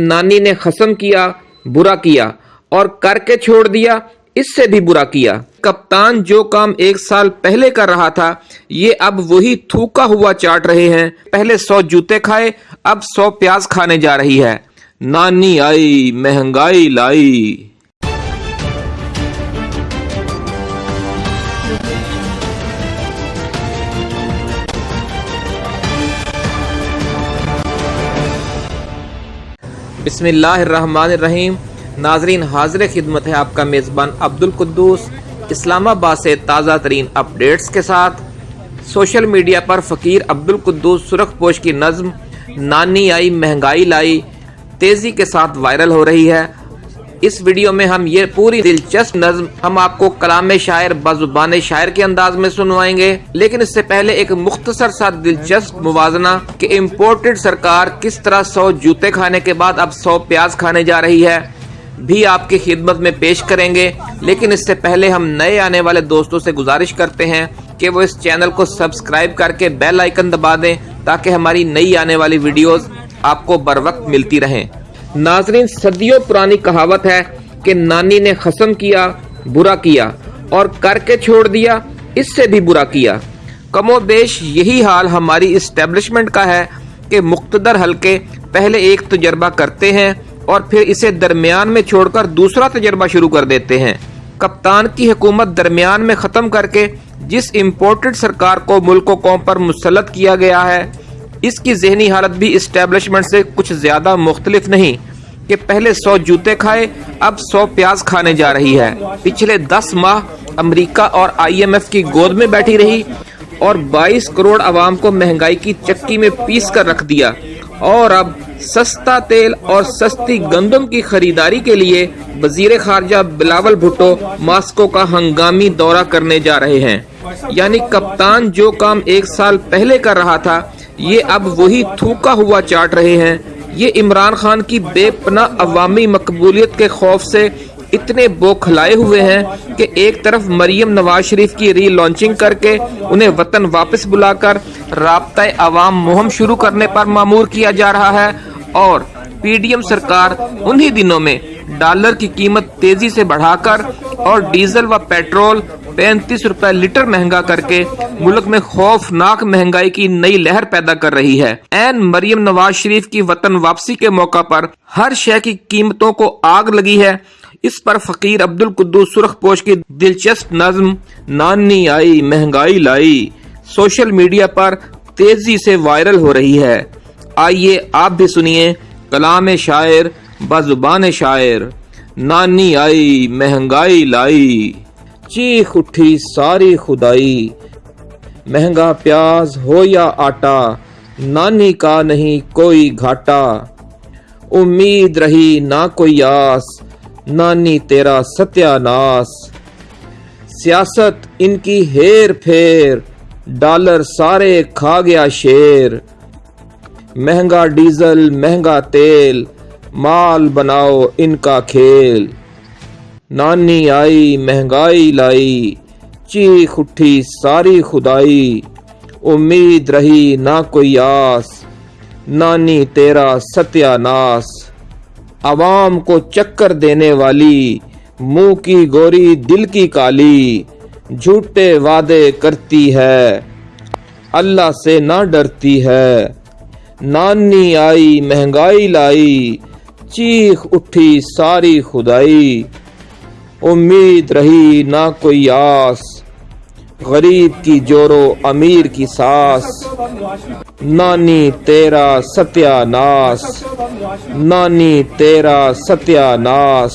نانی نے خسم کیا، برا کیا اور کر کے چھوڑ دیا، اس سے بھی برا کیا۔ کپتان جو کام ایک سال پہلے کر رہا تھا، یہ اب وہی تھوکا ہوا چاٹ رہے ہیں۔ پہلے سو جوتے کھائے، اب سو پیاز کھانے جا رہی ہے۔ نانی آئی، مہنگائی لائی۔ بسم اللہ الرحمن الرحیم۔ ناظرین، حاضر خدمت ہے آپ کا میزبان عبد القدوس اسلام آباد سے تازہ ترین اپڈیٹس کے ساتھ۔ سوشل میڈیا پر فقیر عبد القدوس سرخ پوش کی نظم، نانی آئی، مہنگائی لائی، تیزی کے ساتھ وائرل ہو رہی ہے۔ اس ویڈیو میں ہم یہ پوری دلچسپ نظم ہم آپ کو کلام شاعر بزبان شاعر کے انداز میں سنوائیں گے۔ لیکن اس سے پہلے ایک مختصر سا دلچسپ موازنہ کہ امپورٹڈ سرکار کس طرح سو جوتے کھانے کے بعد اب سو پیاز کھانے جا رہی ہے۔ بھی آپ کی خدمت میں پیش کریں گے۔ لیکن اس سے پہلے ہم نئے آنے والے دوستوں سے گزارش کرتے ہیں کہ وہ اس چینل کو سبسکرائب کر کے بیل آئیکن دبا دیں تاکہ ہماری نئی آنے والی ویڈیوز آپ کو بر وقت ملتی رہیں۔ ناظرین، صدیوں پرانی کہاوت ہے کہ نانی نے خسم کیا، برا کیا اور کر کے چھوڑ دیا، اس سے بھی برا کیا۔ کم و بیش یہی حال ہماری اسٹیبلشمنٹ کا ہے کہ مقتدر حلقے پہلے ایک تجربہ کرتے ہیں اور پھر اسے درمیان میں چھوڑ کر دوسرا تجربہ شروع کر دیتے ہیں۔ کپتان کی حکومت درمیان میں ختم کر کے جس امپورٹڈ سرکار کو ملک و قوم پر مسلط کیا گیا ہے اس کی ذہنی حالت بھی اسٹیبلشمنٹ سے کچھ زیادہ مختلف نہیں کہ پہلے سو جوتے کھائے، اب سو پیاز کھانے جا رہی ہے۔ پچھلے دس ماہ امریکہ اور آئی ایم ایف کی گود میں بیٹھی رہی اور بائیس کروڑ عوام کو مہنگائی کی چکی میں پیس کر رکھ دیا۔ اور اب سستا تیل اور سستی گندم کی خریداری کے لیے وزیر خارجہ بلاول بھٹو ماسکو کا ہنگامی دورہ کرنے جا رہے ہیں۔ یعنی کپتان جو کام ایک سال پہلے کر رہا تھا یہ اب وہی تھوکا ہوا چاٹ رہے ہیں۔ یہ عمران خان کی بے پناہ عوامی مقبولیت کے خوف سے اتنے بوکھلائے ہوئے ہیں کہ ایک طرف مریم نواز شریف کی ری لانچنگ کر کے انہیں وطن واپس بلا کر رابطہ عوام مہم شروع کرنے پر معمور کیا جا رہا ہے اور پی ڈی ایم سرکار انہی دنوں میں ڈالر کی قیمت تیزی سے بڑھا کر اور ڈیزل و پیٹرول پینتیس روپے لیٹر مہنگا کر کے ملک میں خوفناک مہنگائی کی نئی لہر پیدا کر رہی ہے۔ این مریم نواز شریف کی وطن واپسی کے موقع پر ہر شے کی قیمتوں کو آگ لگی ہے۔ اس پر فقیر عبد القدوس سرخ پوش کی دلچسپ نظم، نانی آئی، مہنگائی لائی۔ سوشل میڈیا پر تیزی سے وائرل ہو رہی ہے۔ آئیے آپ بھی سنیے۔ کلام شاعر، بزبان شاعر، نانی آئی، مہنگائی لائی، چیخ اٹھی ساری خدائی، مہنگا پیاز ہو یا آٹا، نانی کا نہیں کوئی گھاٹا، امید رہی نہ کوئی آس، نانی تیرا ستیہ ناس سیاست ان کی ہیر پھیر، ڈالر سارے کھا گیا شیر۔ مہنگا ڈیزل، مہنگا تیل، مال بناؤ ان کا کھیل۔ نانی آئی، مہنگائی لائی، چیخ اٹھی ساری خدائی۔ امید رہی نہ کوئی آس، نانی تیرا ستیہ ناس۔ عوام کو چکر دینے والی، منہ کی گوری، دل کی کالی۔ جھوٹے وعدے کرتی ہے، اللہ سے نہ ڈرتی ہے۔ نانی آئی، مہنگائی لائی، چیخ اٹھی ساری خدائی۔ امید رہی نہ کوئی آس، غریب کی جورو امیر کی ساس۔ نانی تیرا ستیہ ناس، نانی تیرا ستیہ ناس۔